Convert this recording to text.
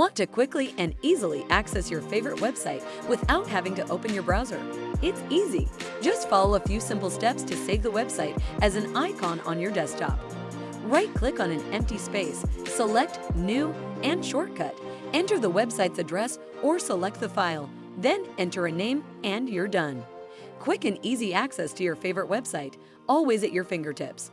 Want to quickly and easily access your favorite website without having to open your browser? It's easy. Just follow a few simple steps to save the website as an icon on your desktop. Right-click on an empty space, select New and Shortcut. Enter the website's address or select the file, then enter a name and you're done. Quick and easy access to your favorite website, always at your fingertips.